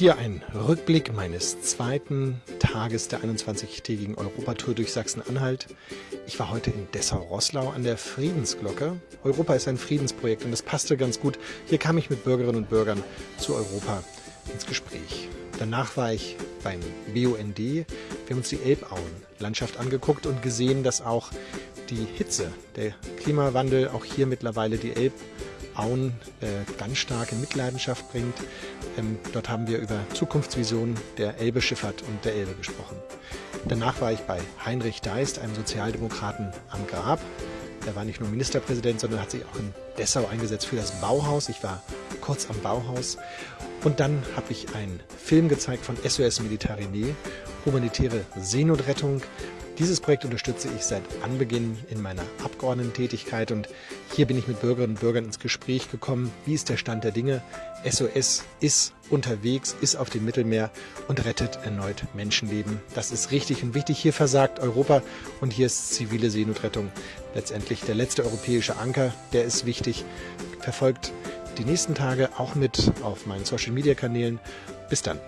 Hier ein Rückblick meines zweiten Tages der 21-tägigen Europatour durch Sachsen-Anhalt. Ich war heute in Dessau-Rosslau an der Friedensglocke. Europa ist ein Friedensprojekt und das passte ganz gut. Hier kam ich mit Bürgerinnen und Bürgern zu Europa ins Gespräch. Danach war ich beim BUND. Wir haben uns die Elbauen-Landschaft angeguckt und gesehen, dass auch die Hitze, der Klimawandel auch hier mittlerweile die Elbauen äh, ganz stark in Mitleidenschaft bringt. Ähm, dort haben wir über Zukunftsvisionen der Elbe-Schifffahrt und der Elbe gesprochen. Danach war ich bei Heinrich Deist, einem Sozialdemokraten am Grab. Er war nicht nur Ministerpräsident, sondern hat sich auch in Dessau eingesetzt für das Bauhaus. Ich war kurz am Bauhaus. Und dann habe ich einen Film gezeigt von SOS Mediterranee, humanitäre Seenotrettung. Dieses Projekt unterstütze ich seit Anbeginn in meiner Abgeordnetentätigkeit und hier bin ich mit Bürgerinnen und Bürgern ins Gespräch gekommen. Wie ist der Stand der Dinge? SOS ist unterwegs, ist auf dem Mittelmeer und rettet erneut Menschenleben. Das ist richtig und wichtig. Hier versagt Europa und hier ist zivile Seenotrettung letztendlich der letzte europäische Anker. Der ist wichtig. Verfolgt die nächsten Tage auch mit auf meinen Social Media Kanälen. Bis dann.